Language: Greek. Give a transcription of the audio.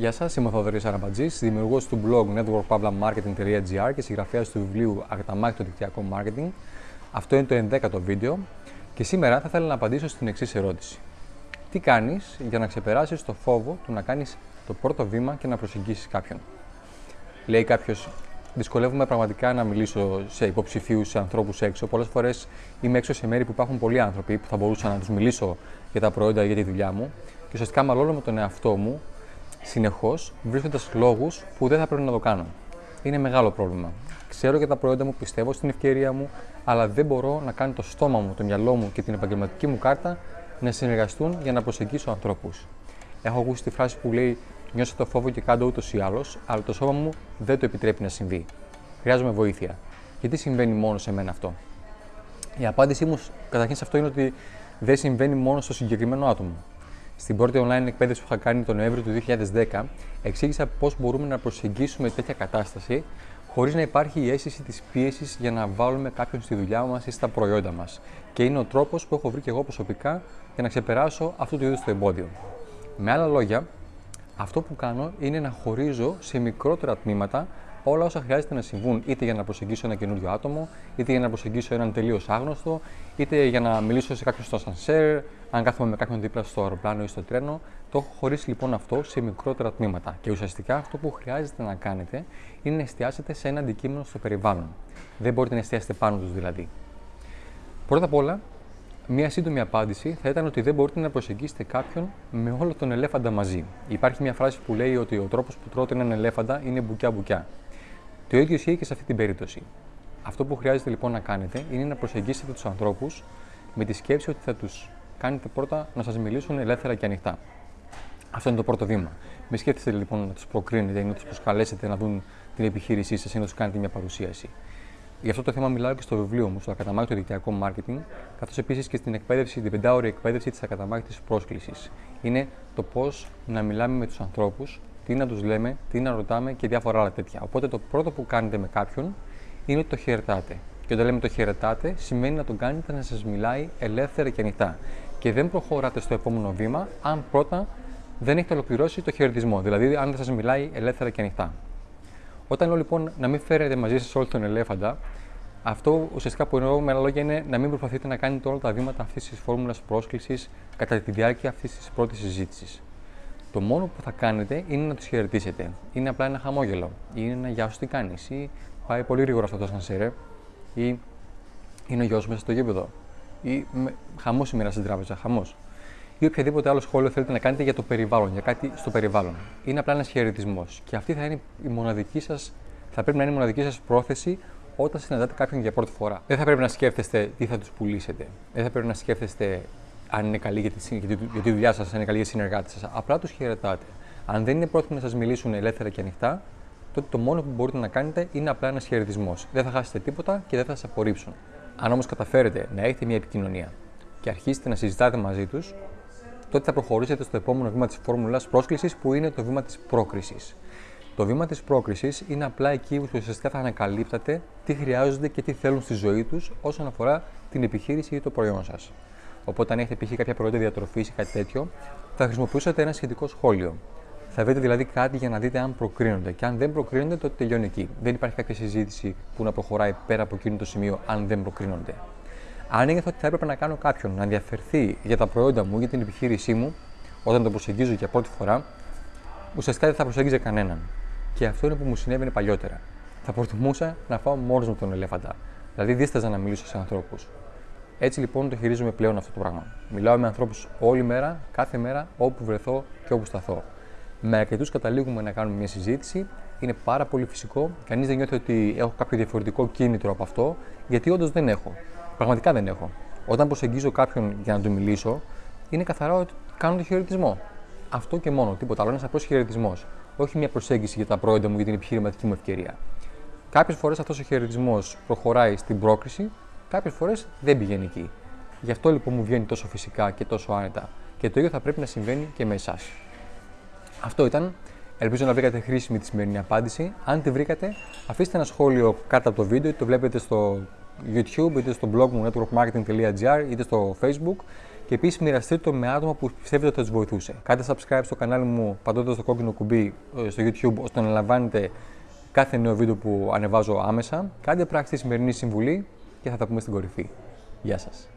Γεια σας, είμαι ο Θοδωρής Αραμπατζής, δημιουργός του blog networkpavlamarketing.gr και συγγραφέας του βιβλίου Ακταμάχητο Δικτυακό Marketing. Αυτό είναι το 11ο βίντεο και σήμερα θα ήθελα να απαντήσω στην εξής ερώτηση. Τι κάνεις για να ξεπεράσεις το φόβο του να κάνεις το πρώτο βήμα και να προσεγγίσεις κάποιον; Λέει κάποιος, δυσκολεύομαι πραγματικά να μιλήσω σε υποψηφίους, σε ανθρώπους έξω. Πολλές φορές είμαι έξω σε μέρη που υπάρχουν πολλοί άνθρωποι που θα μπορούσα να τους μιλήσω για τα προϊόντα ή για τη δουλειά μου και ουσιαστικά μαλώνω με τον εαυτό μου συνεχώς βρίσκοντας λόγους που δεν θα πρέπει να το κάνω. Είναι μεγάλο πρόβλημα. Ξέρω για τα προϊόντα μου, πιστεύω στην ευκαιρία μου, αλλά δεν μπορώ να κάνω το στόμα μου, το μυαλό μου και την επαγγελματική μου κάρτα να συνεργαστούν για να προσεγγίσω ανθρώπους. Έχω ακούσει τη φράση που λέει Νιώσε το φόβο και κάτω ούτως ή άλλως, αλλά το σώμα μου δεν το επιτρέπει να συμβεί. Χρειάζομαι βοήθεια. Γιατί συμβαίνει μόνο σε μένα αυτό; Η απάντησή μου καταρχήν σε αυτό είναι ότι δεν συμβαίνει μόνο στο συγκεκριμένο άτομο. Στην πρώτη online εκπαίδευση που είχα κάνει τον Νοέμβριο του 2010, εξήγησα πώς μπορούμε να προσεγγίσουμε τέτοια κατάσταση χωρίς να υπάρχει η αίσθηση της πίεσης για να βάλουμε κάποιον στη δουλειά μας ή στα προϊόντα μας. Και είναι ο τρόπος που έχω βρει και εγώ προσωπικά για να ξεπεράσω αυτό το είδο το εμπόδιο. Με άλλα λόγια, αυτό που κάνω είναι να χωρίζω σε μικρότερα τμήματα όλα όσα χρειάζεται να συμβούν, είτε για να προσεγγίσω ένα καινούριο άτομο, είτε για να προσεγγίσω έναν τελείως άγνωστο, είτε για να μιλήσω σε κάποιον στο ασανσέρ, αν κάθομαι με κάποιον δίπλα στο αεροπλάνο ή στο τρένο. Το έχω χωρίσει λοιπόν αυτό σε μικρότερα τμήματα. Και ουσιαστικά αυτό που χρειάζεται να κάνετε είναι να εστιάσετε σε ένα αντικείμενο στο περιβάλλον. Δεν μπορείτε να εστιάσετε πάνω τους δηλαδή. Πρώτα απ' όλα, Μία σύντομη απάντηση θα ήταν ότι δεν μπορείτε να προσεγγίσετε κάποιον με όλο τον ελέφαντα μαζί. Υπάρχει μια φράση που λέει ότι ο τρόπος που τρώτε έναν ελέφαντα είναι μπουκιά-μπουκιά. Το ίδιο ισχύει και σε αυτή την περίπτωση. Αυτό που χρειάζεται λοιπόν να κάνετε είναι να προσεγγίσετε τους ανθρώπους με τη σκέψη ότι θα τους κάνετε πρώτα να σας μιλήσουν ελεύθερα και ανοιχτά. Αυτό είναι το πρώτο βήμα. Μην σκέφτεστε λοιπόν να τους προκρίνετε ή να τους προσκαλέσετε να δουν την επιχείρησή σας ή να τους κάνετε μια παρουσίαση. Γι' αυτό το θέμα μιλάω και στο βιβλίο μου, στο ακαταμάχητο δικτυακό marketing, καθώς επίσης και στην εκπαίδευση, την πεντάωρη εκπαίδευση της ακαταμάχητης πρόσκλησης. Είναι το πώς να μιλάμε με τους ανθρώπους, τι να τους λέμε, τι να ρωτάμε και διάφορα άλλα τέτοια. Οπότε το πρώτο που κάνετε με κάποιον είναι ότι το χαιρετάτε. Και όταν λέμε το χαιρετάτε, σημαίνει να τον κάνετε να σας μιλάει ελεύθερα και ανοιχτά. Και δεν προχωράτε στο επόμενο βήμα, αν πρώτα δεν έχετε ολοκληρώσει το χαιρετισμό. Δηλαδή, αν δεν σας μιλάει ελεύθερα και ανοιχτά. Όταν λέω λοιπόν να μην φέρετε μαζί σας όλο τον ελέφαντα, αυτό ουσιαστικά που εννοώ με άλλα λόγια είναι να μην προσπαθείτε να κάνετε όλα τα βήματα αυτής της φόρμουλας πρόσκλησης κατά τη διάρκεια αυτής της πρώτης συζήτησης. Το μόνο που θα κάνετε είναι να τους χαιρετήσετε. Είναι απλά ένα χαμόγελο. Ή είναι ένα γεια σου τι κάνεις. Ή πάει πολύ γρήγορα αυτό το σανσέρε. Ή είναι ο γιος μέσα στο γήπεδο. Ή χαμός σήμερα στην τράπεζα. Χαμός. Ή οποιαδήποτε άλλο σχόλιο θέλετε να κάνετε για το περιβάλλον, για κάτι στο περιβάλλον. Είναι απλά ένας χαιρετισμός. Και αυτή θα είναι η μοναδική σας, θα πρέπει να είναι η μοναδική σας πρόθεση όταν συναντάτε κάποιον για πρώτη φορά. Δεν θα πρέπει να σκέφτεστε τι θα τους πουλήσετε. Δεν θα πρέπει να σκέφτεστε αν είναι καλή για τη, για τη, δουλειά σας, αν είναι καλή για συνεργάτε σας. Απλά τους χαιρετάτε. Αν δεν είναι πρόθυμοι να σας μιλήσουν ελεύθερα και ανοιχτά, τότε το μόνο που μπορείτε να κάνετε είναι απλά ένας χαιρετισμός. Δεν θα χάσετε τίποτα και δεν θα σας απορρίψουν. Αν όμως καταφέρετε να έχετε μια επικοινωνία και αρχίσετε να συζητάτε μαζί τους, τότε θα προχωρήσετε στο επόμενο βήμα της φόρμουλας πρόσκλησης που είναι το βήμα της πρόκρισης. Το βήμα της πρόκρισης είναι απλά εκεί που ουσιαστικά θα ανακαλύπτατε τι χρειάζονται και τι θέλουν στη ζωή τους όσον αφορά την επιχείρηση ή το προϊόν σας. Οπότε, αν έχετε π.χ. κάποια προϊόντα διατροφής ή κάτι τέτοιο, θα χρησιμοποιήσετε ένα σχετικό σχόλιο. Θα βρείτε δηλαδή κάτι για να δείτε αν προκρίνονται. Και αν δεν προκρίνονται, τότε τελειώνει εκεί. Δεν υπάρχει κάποια συζήτηση που να προχωράει πέρα από εκείνο το σημείο, αν δεν προκρίνονται. Αν ένιωθα ότι θα έπρεπε να κάνω κάποιον να ενδιαφερθεί για τα προϊόντα μου, για την επιχείρησή μου, όταν το προσεγγίζω για πρώτη φορά, ουσιαστικά δεν θα προσέγγιζε κανέναν. Και αυτό είναι που μου συνέβαινε παλιότερα. Θα προτιμούσα να φάω μόνος μου τον ελέφαντα. Δηλαδή, δίσταζα να μιλήσω σε ανθρώπους. Έτσι λοιπόν το χειρίζομαι πλέον αυτό το πράγμα. Μιλάω με ανθρώπους όλη μέρα, κάθε μέρα, όπου βρεθώ και όπου σταθώ. Με αρκετούς καταλήγουμε να κάνουμε μια συζήτηση. Είναι πάρα πολύ φυσικό. Κανείς δεν νιώθει ότι έχω κάποιο διαφορετικό κίνητρο από αυτό, γιατί όντως δεν έχω. Πραγματικά δεν έχω. Όταν προσεγγίζω κάποιον για να του μιλήσω, είναι καθαρά ότι κάνω το χαιρετισμό. Αυτό και μόνο, τίποτα άλλο. Ένας απλός χαιρετισμός. Όχι μια προσέγγιση για τα προϊόντα μου, για την επιχειρηματική μου ευκαιρία. Κάποιες φορές αυτός ο χαιρετισμός προχωράει στην πρόκριση, κάποιες φορές δεν πηγαίνει εκεί. Γι' αυτό λοιπόν μου βγαίνει τόσο φυσικά και τόσο άνετα. Και το ίδιο θα πρέπει να συμβαίνει και με εσάς. Αυτό ήταν. Ελπίζω να βρήκατε χρήσιμη τη σημερινή απάντηση. Αν τη βρήκατε, αφήστε ένα σχόλιο κάτω από το βίντεο, το βλέπετε στο YouTube, είτε στο blog μου networkmarketing.gr, είτε στο Facebook και επίσης μοιραστείτε το με άτομα που πιστεύετε ότι θα τους βοηθούσε. Κάντε subscribe στο κανάλι μου πατώντας το κόκκινο κουμπί ε, στο YouTube ώστε να λαμβάνετε κάθε νέο βίντεο που ανεβάζω άμεσα. Κάντε πράξη τη σημερινή συμβουλή και θα τα πούμε στην κορυφή. Γεια σας.